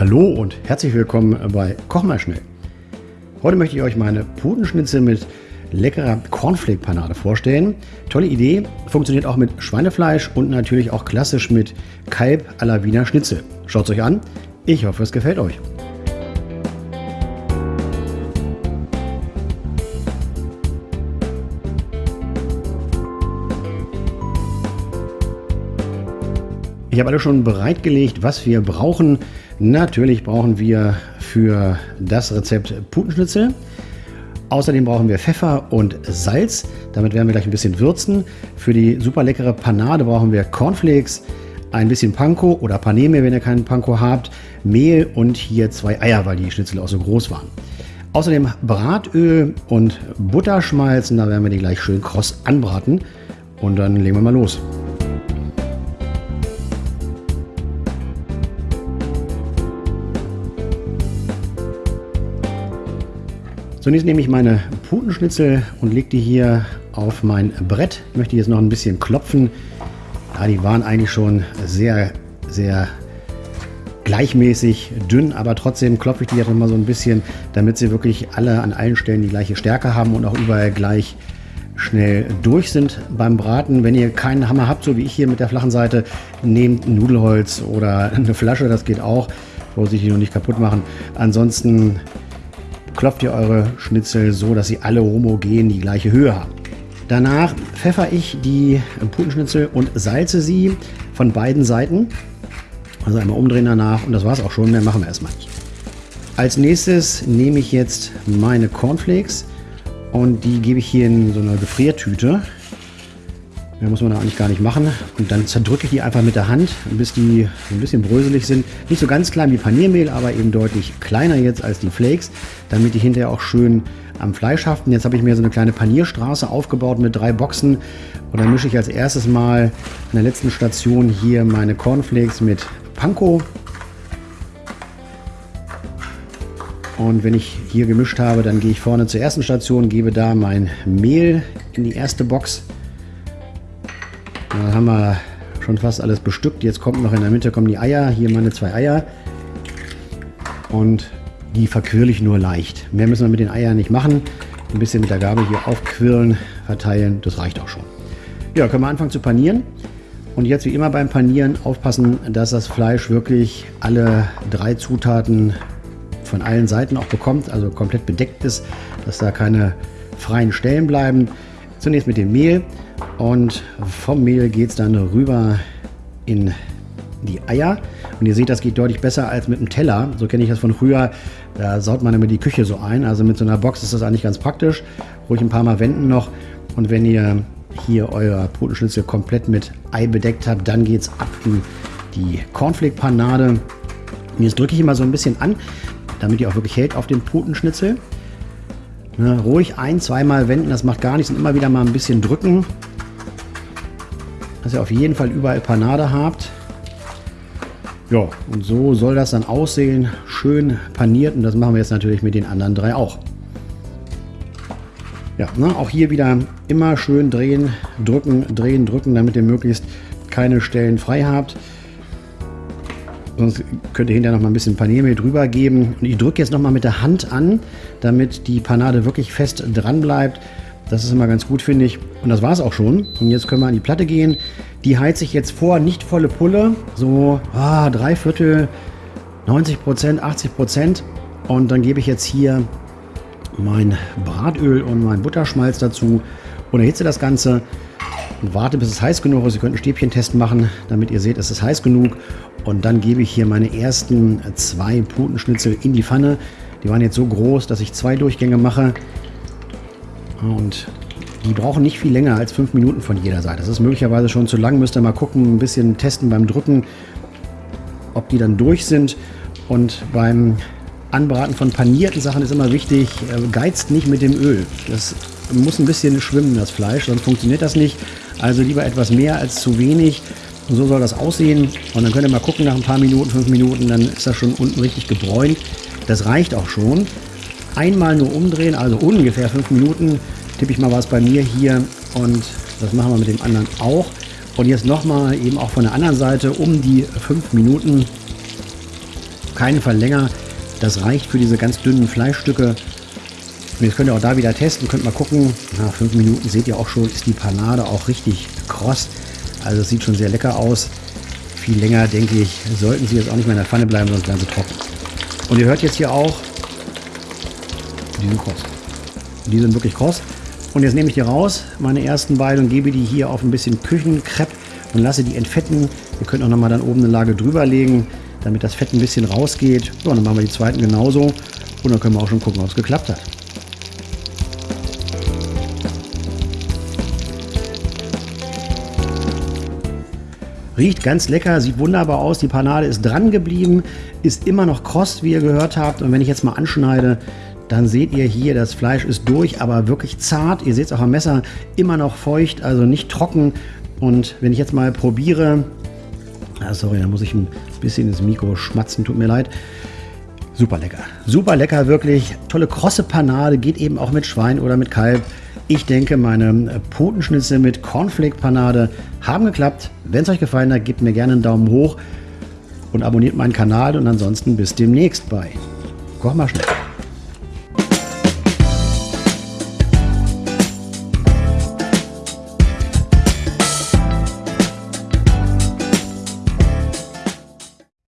Hallo und herzlich willkommen bei Koch mal schnell. Heute möchte ich euch meine Putenschnitzel mit leckerer Cornflake-Panade vorstellen. Tolle Idee, funktioniert auch mit Schweinefleisch und natürlich auch klassisch mit Kalb à la Wiener Schnitzel. Schaut es euch an, ich hoffe es gefällt euch. Ich habe alles schon bereitgelegt, was wir brauchen. Natürlich brauchen wir für das Rezept Putenschnitzel. Außerdem brauchen wir Pfeffer und Salz. Damit werden wir gleich ein bisschen würzen. Für die super leckere Panade brauchen wir Cornflakes, ein bisschen Panko oder Paneme, wenn ihr keinen Panko habt, Mehl und hier zwei Eier, weil die Schnitzel auch so groß waren. Außerdem Bratöl und Butterschmalz. Da werden wir die gleich schön kross anbraten. Und dann legen wir mal los. Zunächst nehme ich meine Putenschnitzel und lege die hier auf mein Brett. Ich möchte jetzt noch ein bisschen klopfen. Ja, die waren eigentlich schon sehr, sehr gleichmäßig dünn, aber trotzdem klopfe ich die jetzt noch mal so ein bisschen, damit sie wirklich alle an allen Stellen die gleiche Stärke haben und auch überall gleich schnell durch sind beim Braten. Wenn ihr keinen Hammer habt, so wie ich hier mit der flachen Seite, nehmt Nudelholz oder eine Flasche, das geht auch. Vorsichtig noch nicht kaputt machen. Ansonsten klopft ihr eure Schnitzel so, dass sie alle homogen die gleiche Höhe haben. Danach pfeffer ich die Putenschnitzel und salze sie von beiden Seiten. Also einmal umdrehen danach und das war es auch schon, mehr machen wir erstmal nicht. Als nächstes nehme ich jetzt meine Cornflakes und die gebe ich hier in so eine Gefriertüte. Mehr muss man da eigentlich gar nicht machen. Und dann zerdrücke ich die einfach mit der Hand, bis die ein bisschen bröselig sind. Nicht so ganz klein wie Paniermehl, aber eben deutlich kleiner jetzt als die Flakes, damit die hinterher auch schön am Fleisch haften. Jetzt habe ich mir so eine kleine Panierstraße aufgebaut mit drei Boxen. Und dann mische ich als erstes mal an der letzten Station hier meine Cornflakes mit Panko. Und wenn ich hier gemischt habe, dann gehe ich vorne zur ersten Station, gebe da mein Mehl in die erste Box. Da haben wir schon fast alles bestückt. Jetzt kommt noch in der Mitte kommen die Eier. Hier meine zwei Eier. Und die verquirle ich nur leicht. Mehr müssen wir mit den Eiern nicht machen. Ein bisschen mit der Gabel hier aufquirlen, verteilen. Das reicht auch schon. Ja, können wir anfangen zu panieren. Und jetzt wie immer beim Panieren aufpassen, dass das Fleisch wirklich alle drei Zutaten von allen Seiten auch bekommt, also komplett bedeckt ist, dass da keine freien Stellen bleiben. Zunächst mit dem Mehl. Und vom Mehl geht es dann rüber in die Eier. Und ihr seht, das geht deutlich besser als mit dem Teller. So kenne ich das von früher. Da saut man immer die Küche so ein. Also mit so einer Box ist das eigentlich ganz praktisch. Ruhig ein paar Mal wenden noch. Und wenn ihr hier euer Putenschnitzel komplett mit Ei bedeckt habt, dann geht es ab in die Cornflake-Panade. Jetzt drücke ich immer so ein bisschen an, damit die auch wirklich hält auf den Putenschnitzel. Ne, ruhig ein, zweimal wenden, das macht gar nichts und immer wieder mal ein bisschen drücken dass ihr auf jeden Fall überall Panade habt. Ja, und so soll das dann aussehen. Schön paniert und das machen wir jetzt natürlich mit den anderen drei auch. Ja, ne, auch hier wieder immer schön drehen, drücken, drehen, drücken, damit ihr möglichst keine Stellen frei habt. Sonst könnt ihr hinterher noch mal ein bisschen Paniermehl drüber geben. Und ich drücke jetzt noch mal mit der Hand an, damit die Panade wirklich fest dran bleibt. Das ist immer ganz gut, finde ich. Und das war es auch schon. Und jetzt können wir an die Platte gehen. Die heize ich jetzt vor, nicht volle Pulle. So ah, drei Viertel, 90 Prozent, 80 Prozent. Und dann gebe ich jetzt hier mein Bratöl und mein Butterschmalz dazu und erhitze das Ganze und warte, bis es heiß genug ist. Ihr könnt einen Stäbchentest machen, damit ihr seht, es ist heiß genug. Und dann gebe ich hier meine ersten zwei Putenschnitzel in die Pfanne. Die waren jetzt so groß, dass ich zwei Durchgänge mache. Und die brauchen nicht viel länger als fünf Minuten von jeder Seite. Das ist möglicherweise schon zu lang. Müsst ihr mal gucken, ein bisschen testen beim Drücken, ob die dann durch sind. Und beim Anbraten von panierten Sachen ist immer wichtig, äh, geizt nicht mit dem Öl. Das muss ein bisschen schwimmen, das Fleisch, sonst funktioniert das nicht. Also lieber etwas mehr als zu wenig. So soll das aussehen. Und dann könnt ihr mal gucken, nach ein paar Minuten, fünf Minuten, dann ist das schon unten richtig gebräunt. Das reicht auch schon einmal nur umdrehen, also ungefähr fünf Minuten, tippe ich mal was bei mir hier und das machen wir mit dem anderen auch. Und jetzt nochmal eben auch von der anderen Seite um die fünf Minuten keinen Fall. Das reicht für diese ganz dünnen Fleischstücke. Und jetzt könnt ihr auch da wieder testen, könnt mal gucken. Nach fünf Minuten seht ihr auch schon, ist die Panade auch richtig kross. Also es sieht schon sehr lecker aus. Viel länger, denke ich, sollten sie jetzt auch nicht mehr in der Pfanne bleiben, sonst werden sie trocken. Und ihr hört jetzt hier auch, die sind kross. Die sind wirklich kross. Und jetzt nehme ich die raus, meine ersten beiden, und gebe die hier auf ein bisschen Küchenkrepp und lasse die entfetten. Ihr könnt auch nochmal dann oben eine Lage drüber legen, damit das Fett ein bisschen rausgeht. Und dann machen wir die zweiten genauso. Und dann können wir auch schon gucken, ob es geklappt hat. Riecht ganz lecker, sieht wunderbar aus. Die Panade ist dran geblieben, ist immer noch kross, wie ihr gehört habt. Und wenn ich jetzt mal anschneide, dann seht ihr hier, das Fleisch ist durch, aber wirklich zart. Ihr seht es auch am Messer, immer noch feucht, also nicht trocken. Und wenn ich jetzt mal probiere, ah, sorry, da muss ich ein bisschen ins Mikro schmatzen, tut mir leid. Super lecker, super lecker, wirklich. Tolle krosse Panade, geht eben auch mit Schwein oder mit Kalb. Ich denke, meine Potenschnitzel mit Cornflake-Panade haben geklappt. Wenn es euch gefallen hat, gebt mir gerne einen Daumen hoch und abonniert meinen Kanal. Und ansonsten bis demnächst bei Koch mal schnell.